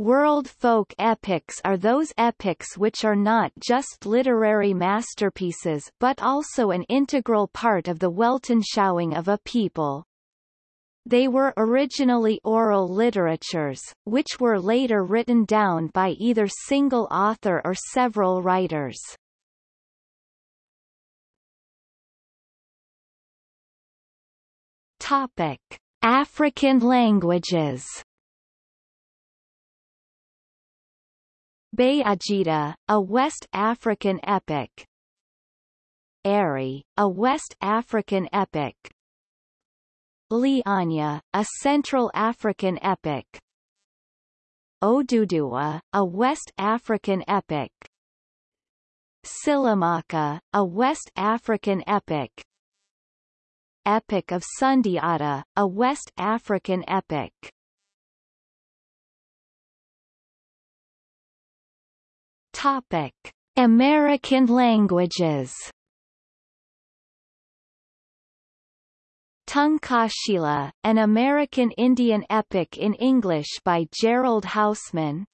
World folk epics are those epics which are not just literary masterpieces but also an integral part of the Weltanschauung of a people. They were originally oral literatures, which were later written down by either single author or several writers. Topic: African languages. Bayajida, a West African epic. Eri, a West African epic. Lianja, a Central African epic. Oduduwa, a West African epic. Silamaka, a West African epic. Epic of Sundiata, a West African epic. Topic: American languages. Tunkashila, an American Indian epic in English by Gerald Hausman.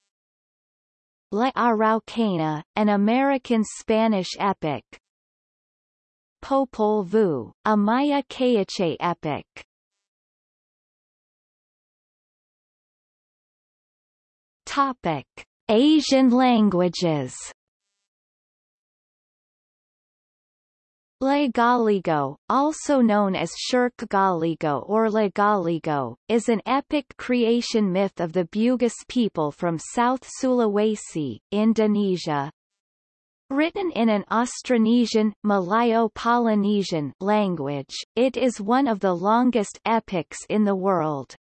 La Araucana, an American Spanish epic. Popol Vuh, a Maya Cayache epic. Topic: Asian languages. La Galigo, also known as Shirk Galigo or Legaligo, is an epic creation myth of the Bugis people from South Sulawesi, Indonesia. Written in an Austronesian, Malayo-Polynesian language, it is one of the longest epics in the world.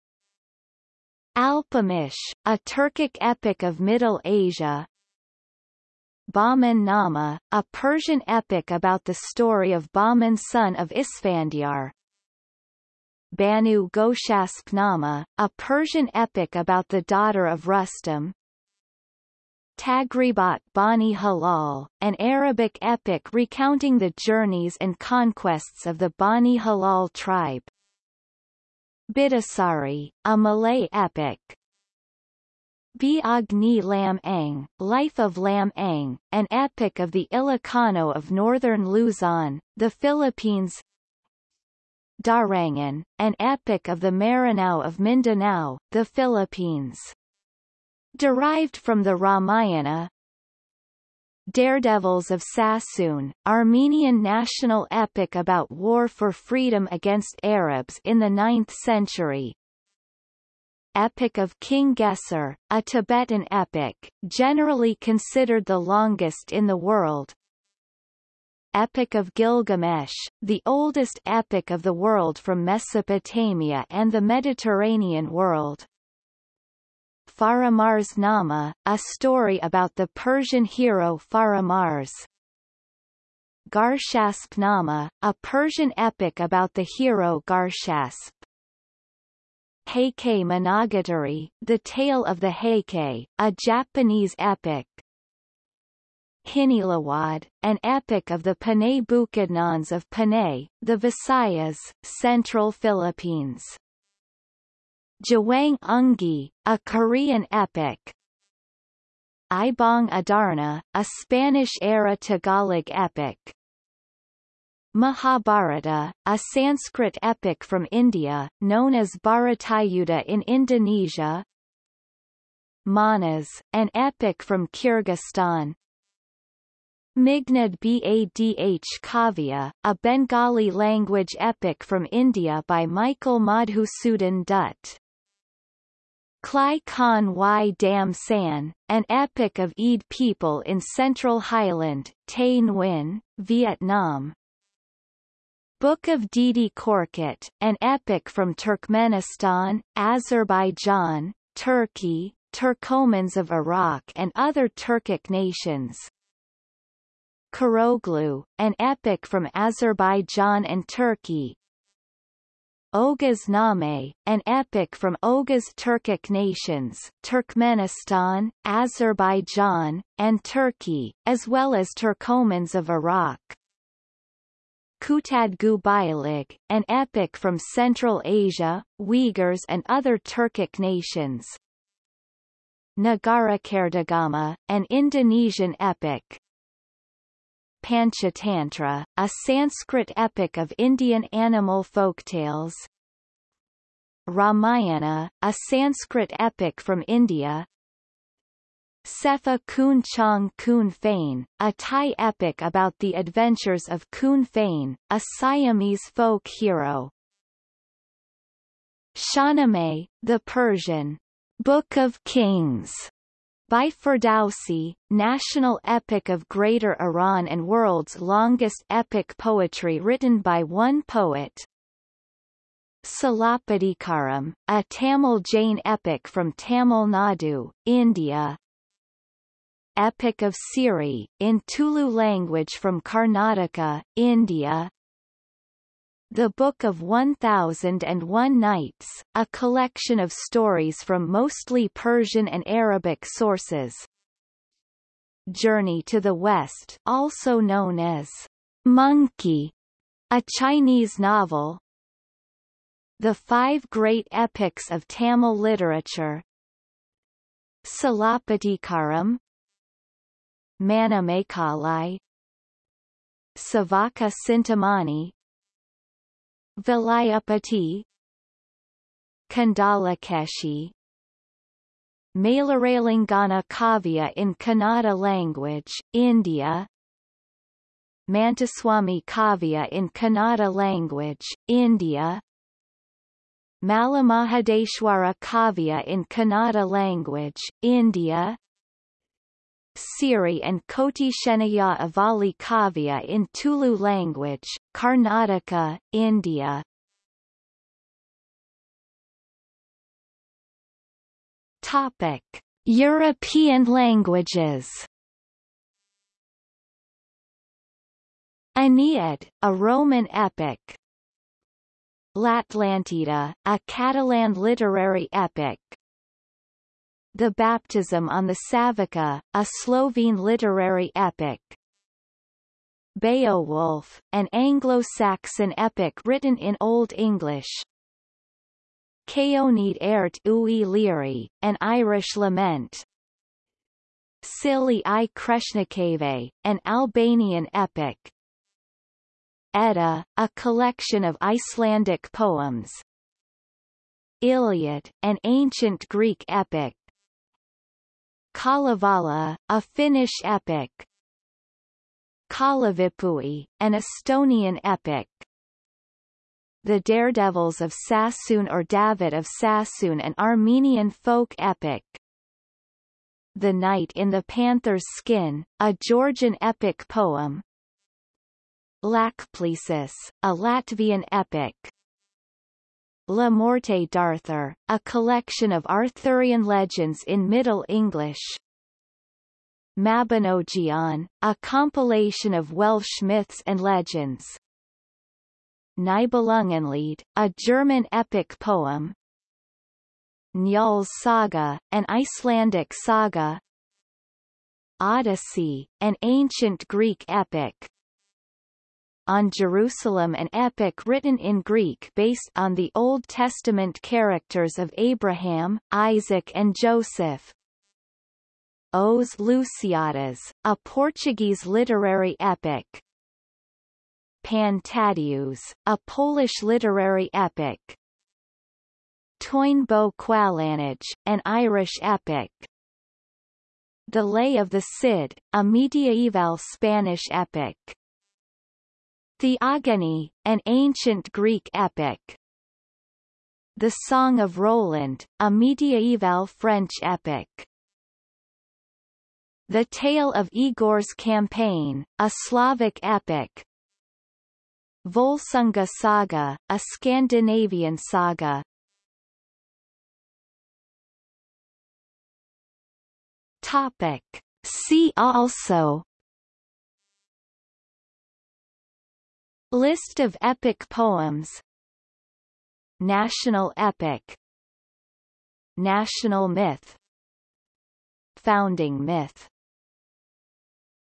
Alpamış, a Turkic epic of Middle Asia. Bahman Nama, a Persian epic about the story of Bahman son of Isfandyar. Banu Goshasp Nama, a Persian epic about the daughter of Rustam. Taghribat Bani Hilal, an Arabic epic recounting the journeys and conquests of the Bani Hilal tribe. Bidasari, a Malay epic. Biag ni Lam Ang, Life of Lam Ang, an epic of the Ilocano of northern Luzon, the Philippines Darangan, an epic of the Maranao of Mindanao, the Philippines. Derived from the Ramayana, Daredevils of Sassoon, Armenian national epic about war for freedom against Arabs in the 9th century. Epic of King Gesar, a Tibetan epic, generally considered the longest in the world. Epic of Gilgamesh, the oldest epic of the world from Mesopotamia and the Mediterranean world. Faramarz Nama, a story about the Persian hero Faramarz. Garshasp Nama, a Persian epic about the hero Garshasp. Heike Monogatari, The Tale of the Heike, a Japanese epic. Hinilawod, an epic of the Panay Bukidnons of Panay, the Visayas, Central Philippines. Jewang Ungi, a Korean epic. Ibong Adarna, a Spanish-era Tagalog epic. Mahabharata, a Sanskrit epic from India, known as Bharatayuddha in Indonesia. Manas, an epic from Kyrgyzstan. Meghnad Badh Kavya, a Bengali language epic from India by Michael Madhusudan Dutt. Klei Khan Y Dam San, an epic of Ede people in Central Highland, Tay Nguyen, Vietnam. Book of Dede Korkut, an epic from Turkmenistan, Azerbaijan, Turkey, Turkomans of Iraq and other Turkic nations. Koroğlu, an epic from Azerbaijan and Turkey, Oghuz Name, an epic from Oghuz Turkic nations Turkmenistan, Azerbaijan, and Turkey, as well as Turkomans of Iraq. Kutadgu Bilig, an epic from Central Asia, Uyghurs and other Turkic nations. Nagarakretagama, an Indonesian epic. Panchatantra, a Sanskrit epic of Indian animal folktales. Ramayana, a Sanskrit epic from India. Sepha Khun Chang Khun Phaen, a Thai epic about the adventures of Khun Phaen, a Siamese folk hero. Shahnameh, the Persian Book of Kings by Ferdowsi, national epic of Greater Iran and world's longest epic poetry written by one poet. Silappatikaram, a Tamil Jain epic from Tamil Nadu, India. Epic of Siri, in Tulu language from Karnataka, India. The Book of 1001 Nights, a collection of stories from mostly Persian and Arabic sources. Journey to the West also known as Monkey, a Chinese novel. The Five Great Epics of Tamil Literature Silappatikaram Manimekalai Savaka Sintamani Vilayapati Kandalakeshi Malaralingana Kavya in Kannada language, India Mantaswami Kavya in Kannada language, India Malamahadeshwara Kavya in Kannada language, India Siri and Koti Shenaya Avali Kavya in Tulu language, Karnataka, India. Topic: European languages. Aeneid, a Roman epic. L'Atlantida, a Catalan literary epic. The Baptism on the Savica, a Slovene literary epic. Beowulf, an Anglo-Saxon epic written in Old English. Caoineadh Airt Ui Laoghaire, an Irish lament. Silly i Kreshnikëve, an Albanian epic. Edda, a collection of Icelandic poems. Iliad, an ancient Greek epic. Kalevala, a Finnish epic. Kalevipoeg, an Estonian epic. The Daredevils of Sassoon or David of Sassoon an Armenian folk epic. The Knight in the Panther's Skin, a Georgian epic poem. Lāčplēsis, a Latvian epic. Le Morte d'Arthur, a collection of Arthurian legends in Middle English. Mabinogion, a compilation of Welsh myths and legends. Nibelungenlied, a German epic poem. Njál's Saga, an Icelandic saga. Odyssey, an ancient Greek epic on Jerusalem an epic written in Greek based on the Old Testament characters of Abraham, Isaac and Joseph. Os Lusíadas, a Portuguese literary epic. Pan Tadeusz, a Polish literary epic. Bó Cúailnge, an Irish epic. The Lay of the Cid, a medieval Spanish epic. Theogony, an ancient Greek epic. The Song of Roland, a medieval French epic. The Tale of Igor's Campaign, a Slavic epic. Volsunga Saga, a Scandinavian saga. Topic. See also List of epic poems. National epic. National myth. Founding myth